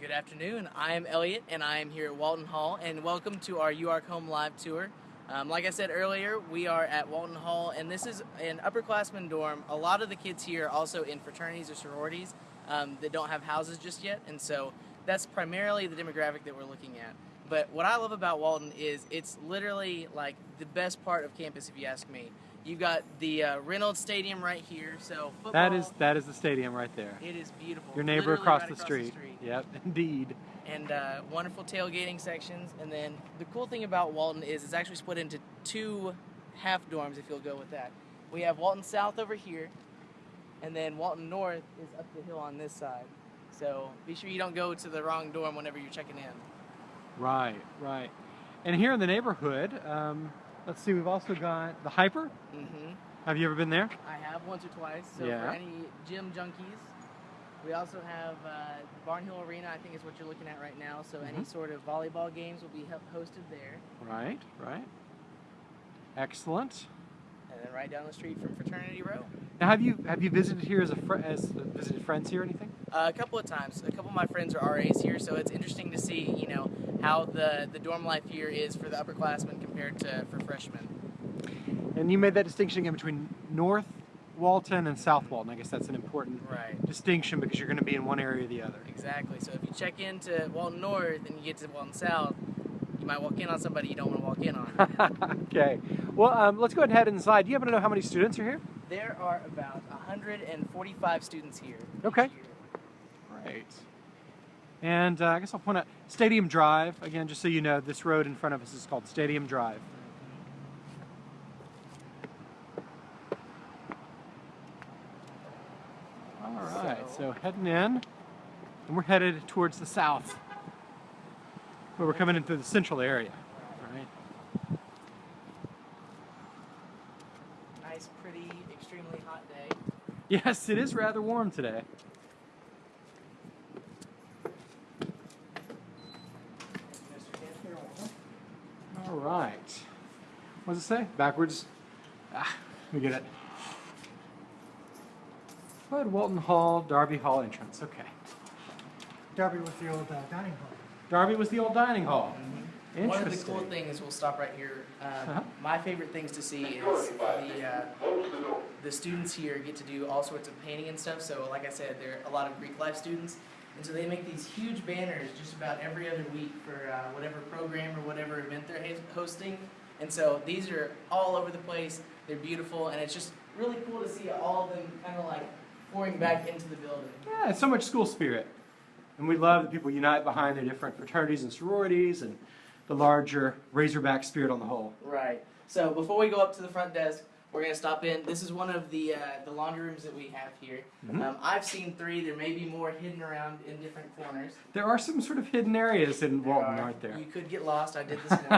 Good afternoon. I am Elliot, and I am here at Walton Hall, and welcome to our UARK Home Live Tour. Um, like I said earlier, we are at Walton Hall, and this is an upperclassmen dorm. A lot of the kids here are also in fraternities or sororities um, that don't have houses just yet, and so that's primarily the demographic that we're looking at. But what I love about Walton is it's literally like the best part of campus, if you ask me. You've got the uh, Reynolds Stadium right here, so football. That is that is the stadium right there. It is beautiful. Your neighbor across, right the, across street. the street. Yep, indeed. and uh, wonderful tailgating sections. And then the cool thing about Walton is it's actually split into two half dorms, if you'll go with that. We have Walton South over here, and then Walton North is up the hill on this side. So be sure you don't go to the wrong dorm whenever you're checking in. Right, right. And here in the neighborhood, um, let's see, we've also got the HPER. hmm Have you ever been there? I have once or twice. So Yeah. for any gym junkies, we also have uh, Barnhill Arena. I think is what you're looking at right now. So any Mhm. sort of volleyball games will be hosted there. Right, right. Excellent. And then right down the street from Fraternity Row. Now, have you have you visited here as a fr- as visited friends here or anything? Uh, a couple of times. A couple of my friends are RAs here, so it's interesting to see, you know, how the, the dorm life here is for the upperclassmen compared to for freshmen. And you made that distinction again between North Walton and South Walton. I guess that's an important Right. distinction because you're going to be in one area or the other. Exactly. So if you check into Walton North and you get to Walton South, you might walk in on somebody you don't want walk in on. okay. Well, um, let's go ahead and head inside. Do you happen to know how many students are here? there are about 145 students here. Okay. Right. And uh, I guess I'll point out Stadium Drive. Again, just so you know, this road in front of us is called Stadium Drive. All right, so heading in, and we're headed towards the south, where we're coming into the central area. All right. Nice, pretty, extremely hot day. Yes, it is rather warm today. All right. What does it say? Backwards? Ah, we get it. Bud Walton Hall, Darby Hall entrance. Okay. Darby was the old uh, dining hall. Darby was the old dining hall. One of the cool things, we'll stop right here. Um, Uh-huh. My favorite things to see is the uh, the students here get to do all sorts of painting and stuff. So, like I said, there are a lot of Greek life students, and so they make these huge banners just about every other week for uh, whatever program or whatever event they're ha- hosting. And so these are all over the place. They're beautiful, and it's just really cool to see all of them kind of like pouring back into the building. Yeah, it's so much school spirit. And we love that people unite behind their different fraternities and sororities and the larger Razorback spirit on the whole. Right. So before we go up to the front desk, we're gonna stop in. This is one of the uh, the laundry rooms that we have here. Mhm. Um, I've seen three. There may be more hidden around in different corners. There are some sort of hidden areas in There Walton, are. aren't there? You could get lost. I did this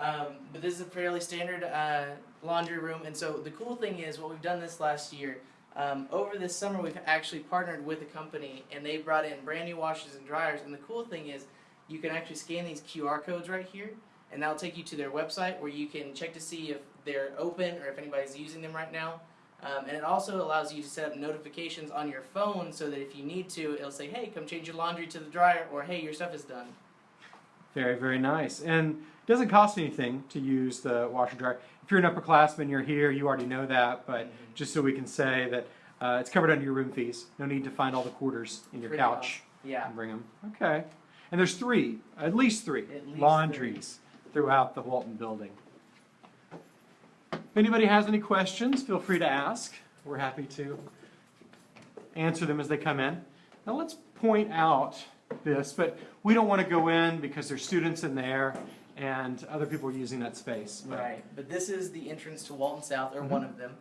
um, but this is a fairly standard uh, laundry room. And so the cool thing is, what we've done this last year. Um, over this summer, we've actually partnered with a company, and they brought in brand new washers and dryers. And the cool thing is, you can actually scan these QR codes right here, and that'll take you to their website where you can check to see if they're open or if anybody's using them right now. Um, and it also allows you to set up notifications on your phone so that if you need to, it'll say, "Hey, come change your laundry to the dryer," or "Hey, your stuff is done." Very, very nice. And it doesn't cost anything to use the washer dryer. If you're an upperclassman, you're here, you already know that, but Mhm. just so we can say that uh, it's covered under your room fees. No need to find all the quarters in your Pretty couch Yeah. and bring them. Okay. And there's three, at least three, At least laundries throughout the Walton building. If anybody has any questions, feel free to ask. We're happy to answer them as they come in. Now let's point out this, but we don't want to go in because there's students in there and other people are using that space. But- Right, but this is the entrance to Walton South, or one of them,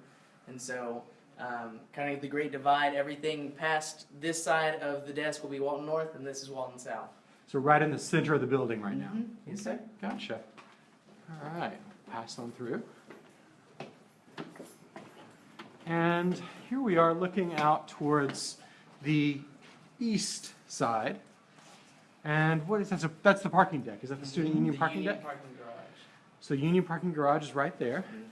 and so um, kind of the Great Divide. Everything past this side of the desk will be Walton North, and this is Walton South. So right in the center of the building right now. Mhm. Yes, sir. Gotcha. All right, pass on through. And here we are looking out towards the east side. And what is that? So that's the parking deck. Is that the student union The parking Union deck? parking garage. So union parking garage is right there. Mhm.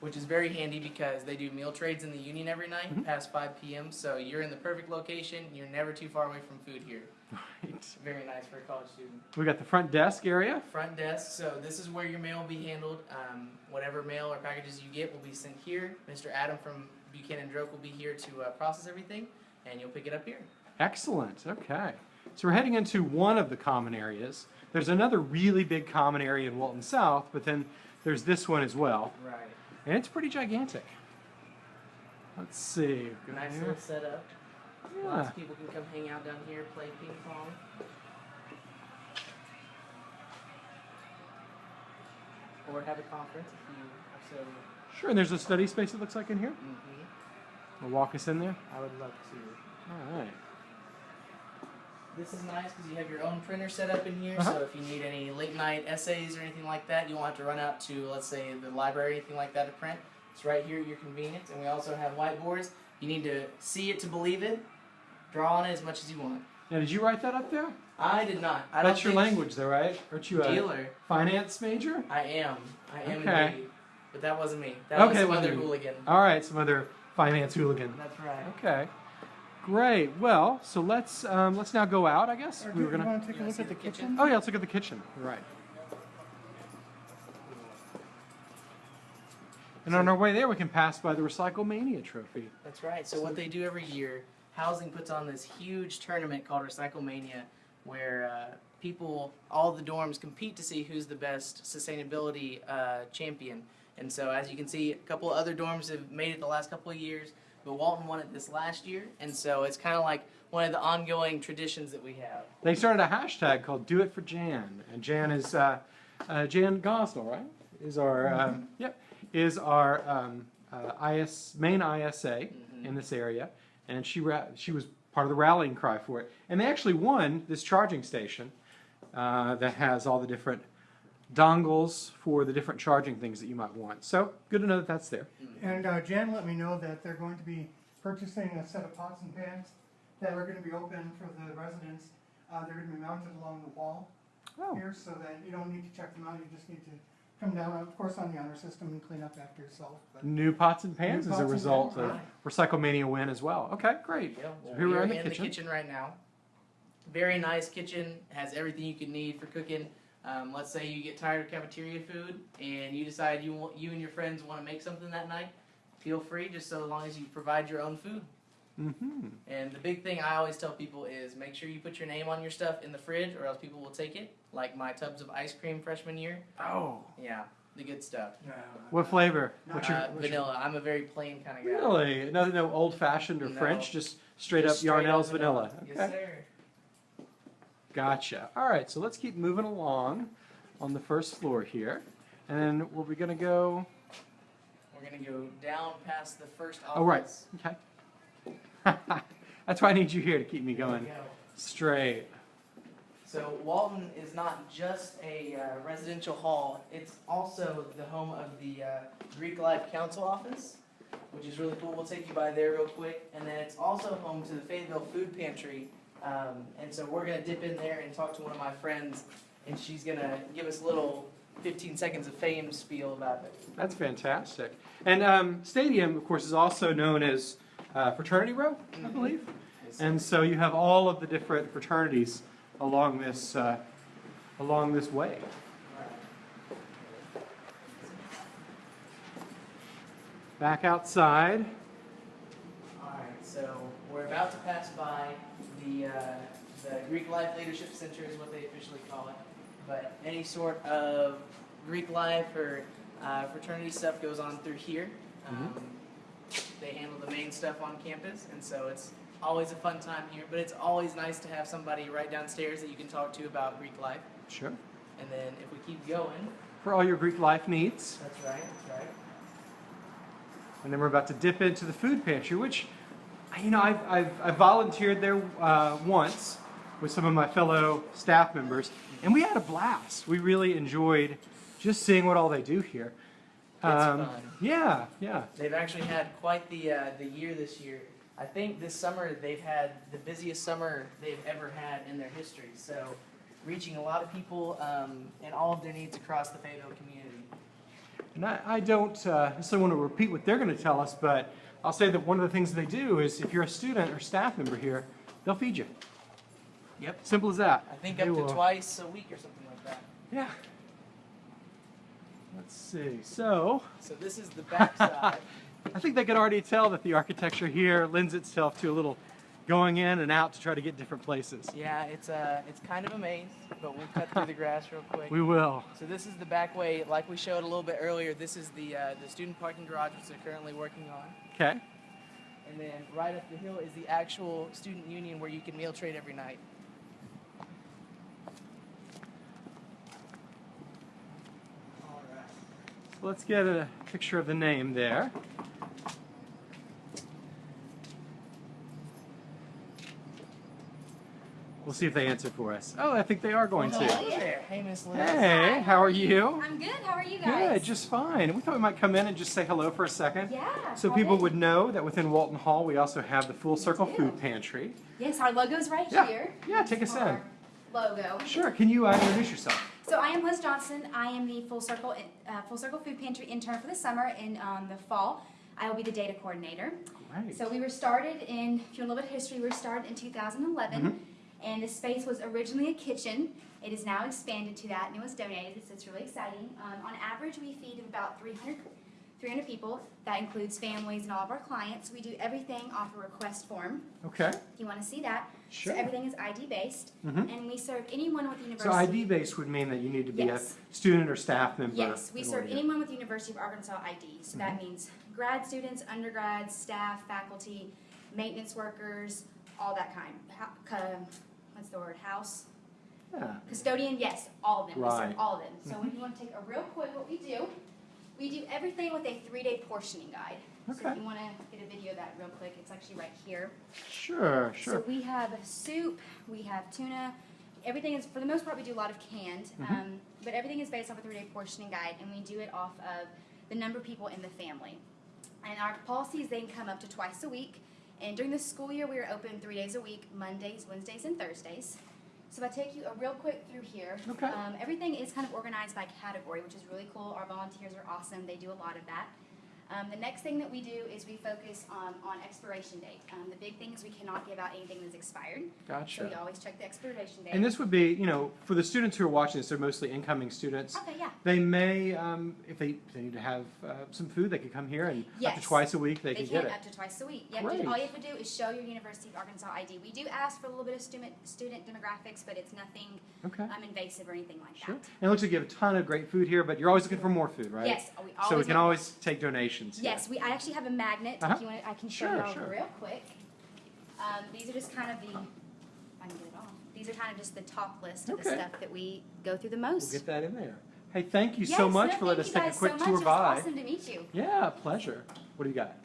which is very handy because they do meal trades in the union every night Mhm. past 5 p.m. So you're in the perfect location. You're never too far away from food here. Right. Very nice for a college student. We got the front desk area. Front desk. So this is where your mail will be handled. Um, whatever mail or packages you get will be sent here. Mr. Adam from Buchanan Droke will be here to uh, process everything, and you'll pick it up here. Excellent. Okay. So we're heading into one of the common areas. There's another really big common area in Walton South, but then there's this one as well, Right. and it's pretty gigantic. Let's see. Nice little setup. Lots of people can come hang out down here, play ping pong. Or have a conference if you are so. Sure. And there's a study space. It looks like in here. hmm Will walk us in there. I would love to. All right. This is nice because you have your own printer set up in here. Uh-huh. So if you need any late night essays or anything like that, you won't have to run out to, let's say, the library or anything like that to print. It's right here at your convenience. And we also have whiteboards. You need to see it to believe it. Draw on it as much as you want. Now, did you write that up there? I did not. I That's don't your language, though, right? Aren't you a Dealer. finance major? I am. I am Okay. indeed. But that wasn't me. That Okay, was some other you. hooligan. All right. Some other finance hooligan. That's right. Okay. Great. Well, so let's um, let's now go out. I guess Or we do were gonna. want to take a look at the the kitchen? kitchen? Oh yeah, let's look at the kitchen. Right. And on our way there, we can pass by the Recyclemania trophy. That's right. So what they do every year, housing puts on this huge tournament called Recyclemania, where uh, people, all the dorms, compete to see who's the best sustainability uh, champion. And so, as you can see, a couple of other dorms have made it the last couple of years, but Walton won it this last year. And so, it's kind of like one of the ongoing traditions that we have. They started a hashtag called "Do It for Jan," and Jan is uh, uh, Jan Gosnell, right? Is our um, yep is our um, uh, IS main ISA Mhm. in this area, and she ra- she was part of the rallying cry for it, and they actually won this charging station uh, that has all the different dongles for the different charging things that you might want. So good to know that that's there. And uh, Jan let me know that they're going to be purchasing a set of pots and pans that are gonna be open for the residents. Uh, they're gonna be mounted along the wall Oh, here, so that you don't need to check them out, you just need to come down, of course, on the honor system and clean up after yourself. But new pots and pans New as a pots and result pans, of Recyclemania win as well. Okay, great. Yeah, well, here we are we're in the in kitchen. the kitchen right now. Very nice kitchen. Has everything you can need for cooking. Um, let's say you get tired of cafeteria food and you decide you want you and your friends want to make something that night. Feel free, just so long as you provide your own food. Mm-hmm. And the big thing I always tell people is make sure you put your name on your stuff in the fridge, or else people will take it. Like my tubs of ice cream freshman year. Oh, Yeah, the good stuff. what flavor? What's your, Uh, what's your vanilla. I'm a very plain kind of guy. Really? No, no old fashioned or No. French, just straight up Just straight Yarnell's up vanilla. Yes, Okay. sir. Gotcha. All right, so let's keep moving along on the first floor here. And then were we going to go? We're gonna go down past the first office. Oh, right. Okay. That's why I need you here to keep me going go. straight. So Walton is not just a uh, residential hall; it's also the home of the uh, Greek Life Council office, which is really cool. We'll take you by there real quick, and then it's also home to the Fayetteville Food Pantry. Um, and so we're gonna dip in there and talk to one of my friends, and she's gonna give us a little 15 seconds of fame spiel about it. That's fantastic. And um, Stadium, of course, is also known as uh, Fraternity Row, I Mhm. believe. And so you have all of the different fraternities along this uh, along this way. Back outside. Alright, so we're about to pass by the, uh, the Greek Life Leadership Center is what they officially call it. But any sort of Greek life or uh, fraternity stuff goes on through here. Um, they handle the main stuff on campus, and so it's always a fun time here. But it's always nice to have somebody right downstairs that you can talk to about Greek life. Sure. And then if we keep going, For all your Greek life needs. that's right, that's right. And then we're about to dip into the food pantry, which, you know, I've, I've, I've volunteered there uh, once with some of my fellow staff members, and we had a blast. We really enjoyed just seeing what all they do here. Um, It's fun. Yeah, yeah. They've actually had quite the uh, the year this year. I think this summer they've had the busiest summer they've ever had in their history. So, reaching a lot of people um, and all of their needs across the Fayetteville community. And I, I don't uh, necessarily want to repeat what they're going to tell us, but I'll say that one of the things they do is if you're a student or staff member here, they'll feed you. Yep. Simple as that. I think They up to will- twice a week or something like that. Yeah. Let's see. So, So this is the back side. I think they could already tell that the architecture here lends itself to a little going in and out to try to get different places. yeah, it's uh, it's kind of a maze, but we'll cut through the grass real quick. We will. So this is the back way, like we showed a little bit earlier. This is the uh, the student parking garage, which they're currently working on. Okay. And then right up the hill is the actual student union where you can meal trade every night. All right. So let's get a picture of the name there. We'll see if they answer for us. Oh, I think they are going Hello to. there. Hey, Miss Liz. Hey, how are you? I'm good. How are you guys? Good, just fine. We thought we might come in and just say hello for a second. Yeah. So people in. would know that within Walton Hall, we also have the Full Circle. Food Pantry. Yes, our logo's right Yeah. here. Yeah, take us in. Logo. Sure, can you uh, introduce yourself? So I am Liz Johnson. I am the Full Circle uh, Full Circle Food Pantry intern for the summer. and um, the fall, I will be the data coordinator. Great. So we were started in, if you want a little bit of history, we were started in 2011, Mhm. And the space was originally a kitchen. It is now expanded to that, and it was donated, so it's really exciting. Um, on average, we feed about 300, 300 people. That includes families and all of our clients. We do everything off a request form, Okay, if you want to see that. sure. So everything is ID based, mm -hmm. and we serve anyone with university. ID So, ID based would mean that you need to be Yes. a student or staff member. Yes, we serve anyone with University of Arkansas ID. So Mm-hmm. that means grad students, undergrads, staff, faculty, maintenance workers, all that kind. The word? House Yeah. custodian. Yes, all of them. We Right. serve all of them. So if you want to take a real quick, what we do, we do everything with a three-day portioning guide. So Okay. if you want to get a video of that real quick, it's actually right here. Sure, sure. So we have soup, we have tuna. Everything is, for the most part, we do a lot of canned, Mhm. um, but everything is based off a three-day portioning guide, and we do it off of the number of people in the family. And our policies then come up to twice a week. And during the school year, we are open three days a week: Mondays, Wednesdays, and Thursdays. So if I take you a real quick through here, Okay. um, everything is kind of organized by category, which is really cool. Our volunteers are awesome; they do a lot of that. Um, the next thing that we do is we focus on, on expiration date. Um, the big thing is we cannot give out anything that's expired, so we always check the expiration date. And this would be, you know, for the students who are watching this, they're mostly incoming students. okay, yeah. They may, um, if they, if they need to have uh, some food, they could come here and up to twice a week they They could can get it. up to twice a week. Great. All you have to do is show your University of Arkansas ID. We do ask for a little bit of student student demographics, but it's nothing Okay, um, invasive or anything like sure. that. And it looks like you have a ton of great food here, but you're always looking for more food, right? Yes, we always So we can always take donations here. Yes, we. I actually have a magnet. Uh-huh. If you want, I can show Sure, you all sure. real quick. Um, these are just kind of the. I can get it off. These are kind of just the top list of the stuff that we go through the most. We'll get that in there. Hey, thank you yes, so much no, for letting us take a quick so tour much. by. It awesome to meet you. Yeah, pleasure. What do you got?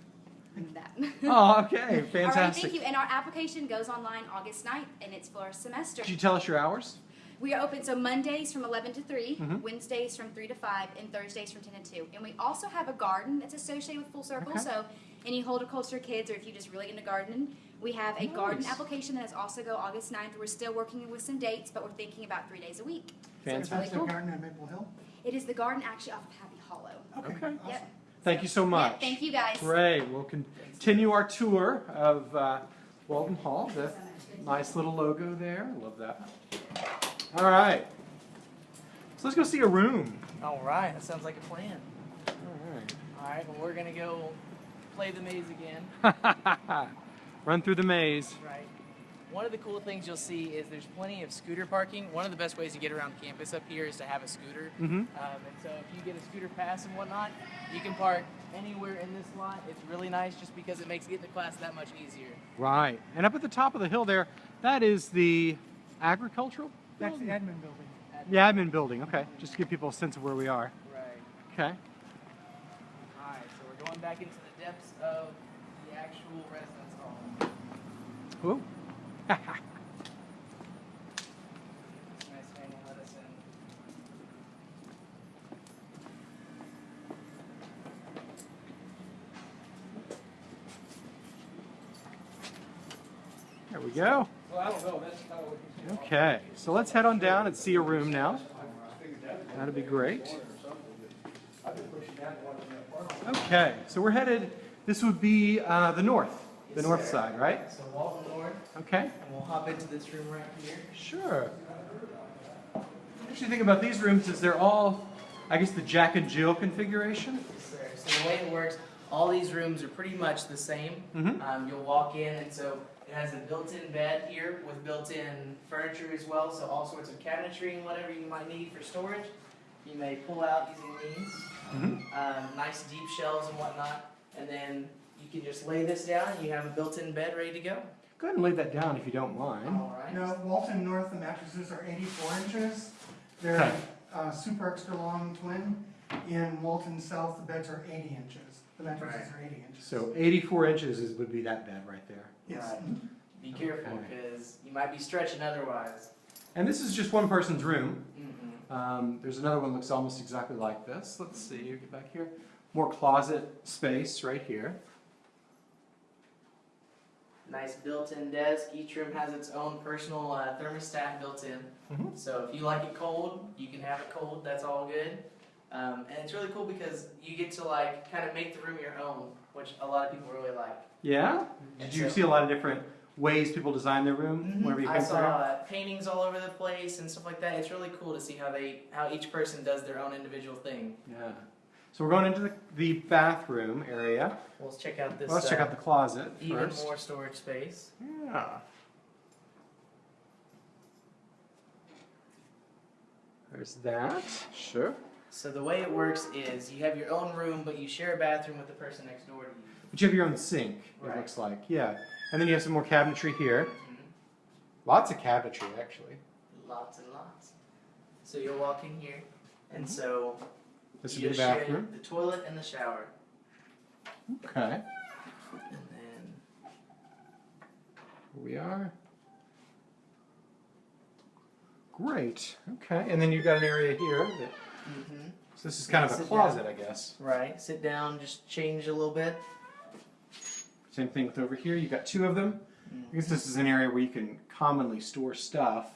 That. Oh, okay, fantastic. All right, thank you. And our application goes online August 9th, and it's for our semester. Could you tell us your hours? We are open so Mondays from 11 to 3, Mhm. Wednesdays from 3 to 5, and Thursdays from 10 to 2. And we also have a garden that's associated with Full Circle. Okay. So any horticulture kids, or if you're just really into gardening, we have a garden Nice. application that is also go August 9th. We're still working with some dates, but we're thinking about three days a week. So it's really That's the cool. garden at Maple Hill? It is the garden actually off of Happy Hollow. Okay. awesome. Yep. Thank you so much. Yeah, thank you guys. Great. We'll continue our tour of uh, Walton Hall. The nice little logo there. Love that. All right. So let's go see a room. All right, that sounds like a plan. All right. All right, well, we're gonna go play the maze again. Run through the maze. Right. One of the cool things you'll see is there's plenty of scooter parking. One of the best ways to get around campus up here is to have a scooter. Mm-hmm. Um, and so if you get a scooter pass and whatnot, you can park anywhere in this lot. It's really nice just because it makes getting to class that much easier. Right. And up at the top of the hill there, that is the agricultural That's the building? admin building. The admin building. Okay. Just to give people a sense of where we are. Right. Okay. All right, so we're going back into the depths of the actual residence hall. Whoa. Nice man will let us in. There we go. Okay, so let's head on down and see a room now. That'd be great. Okay, so we're headed, this would be uh, the north, the Yes, north sir. side, right? So Walton North, Okay, and we'll hop into this room right here. sure. Interesting thing about these rooms is they're all, I guess, the Jack and Jill configuration. Yes, sir. So the way it works, all these rooms are pretty much the same. Mhm. Um, you'll walk in, and so has a built-in bed here with built-in furniture as well. So all sorts of cabinetry and whatever you might need for storage, you may pull out using these. Mhm. Um, nice deep shelves and whatnot, and then you can just lay this down, and you have a built-in bed ready to go. Go ahead and lay that down if you don't mind. All right. Now, Walton North, the mattresses are eighty-four inches. They're Okay. uh, super extra long twin. In Walton South, the beds are eighty inches. The mattresses are eighty inches. So 84 inches is, would be that bed right there. Yes. Right. Be careful, Okay. because you might be stretching otherwise. And this is just one person's room. Mm-mm. Um, there's another one that looks almost exactly like this. Let's see, get back here. More closet space right here. Nice built-in desk. Each room has its own personal uh, thermostat built in. Mhm. So if you like it cold, you can have it cold. That's all good. Um, and it's really cool because you get to like kind of make the room your own, which a lot of people really like. Yeah? Did And you so- see a lot of different ways people design their room whenever you I saw uh, paintings all over the place and stuff like that. It's really cool to see how they how each person does their own individual thing. Yeah. So we're going into the, the bathroom area. Well, let's check out this. Well, let's check uh, out the closet even first. more storage space. Yeah. There's that. Sure. So the way it works is you have your own room, but you share a bathroom with the person next door to you. But you have your own sink, it looks like. Yeah. And then you have some more cabinetry here. Mhm. Lots of cabinetry, actually. Lots and lots. So you'll walk in here, and so This you be the bathroom. the toilet and the shower, Okay. and then Here we are. Great. Okay. And then you've got an area here. That, mhm. so this is kind of a Sit closet, I guess. right, sit down, just change a little bit. Same thing with over here. You've got two of them. Mm. I guess this is an area where you can commonly store stuff,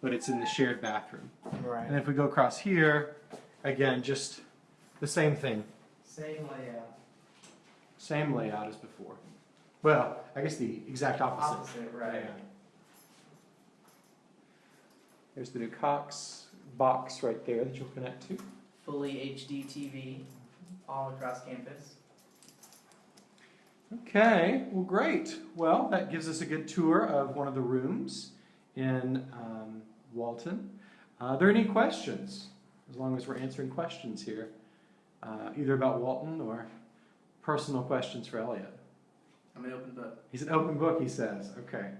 but it's in the shared bathroom. Right. And if we go across here, again, just the same thing. Same layout. Same layout as before. Well, I guess the exact opposite. Opposite, right. Yeah. There's the new Cox box right there that you'll connect to. Fully HD TV, all across campus. Okay, well, great. Well, that gives us a good tour of one of the rooms in um, Walton. Uh, are there any questions? As long as we're answering questions here, uh, either about Walton or personal questions for Elliot. I'm an open book. He's an open book, he says. Okay.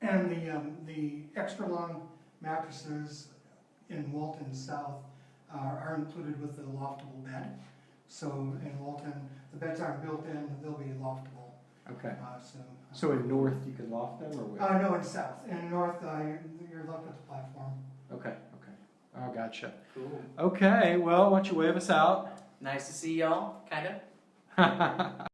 And the, um, the extra long mattresses in Walton South are, are included with the loftable bed. So in Walton, the beds aren't built in, they'll be loftable, Okay. uh, so. So in north, you can loft them, or where? Uh, no, in south, in north, uh, you're, you're left with the platform. Okay. Okay. Oh, gotcha. Cool. Okay. Well, why don't you wave us out? Nice to see y'all, kind of.